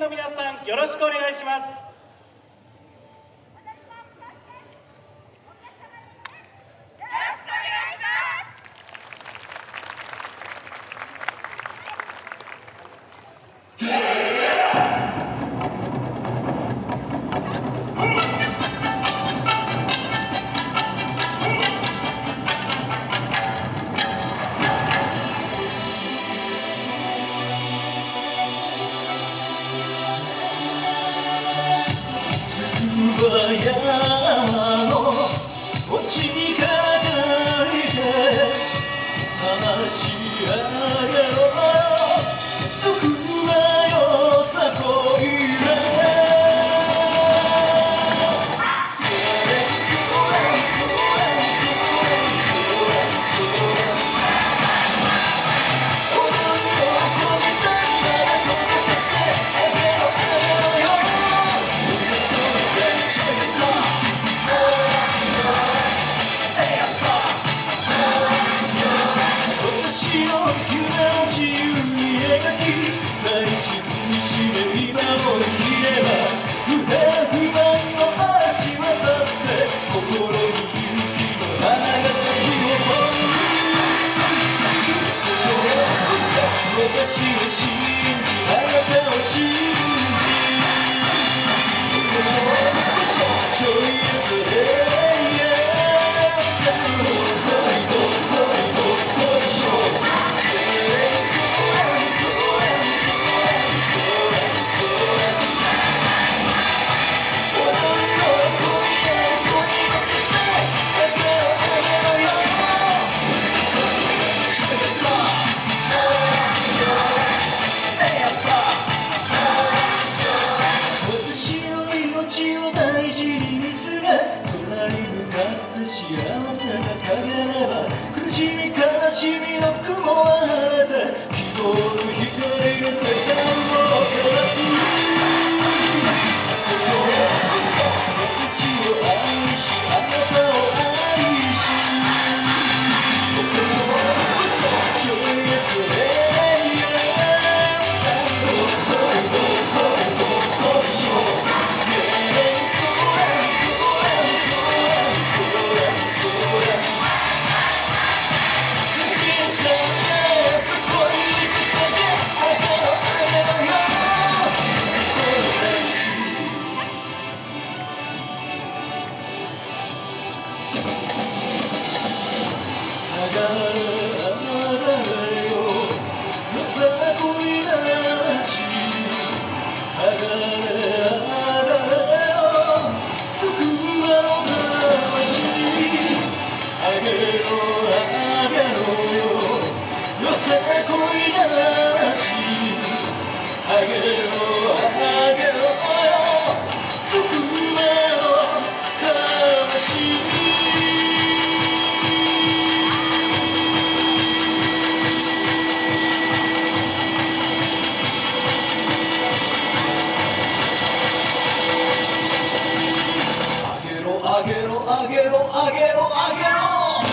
の皆さんよろしくお願いします。vừa đã 幸せが陰れば苦しみろ上げろ上げろ。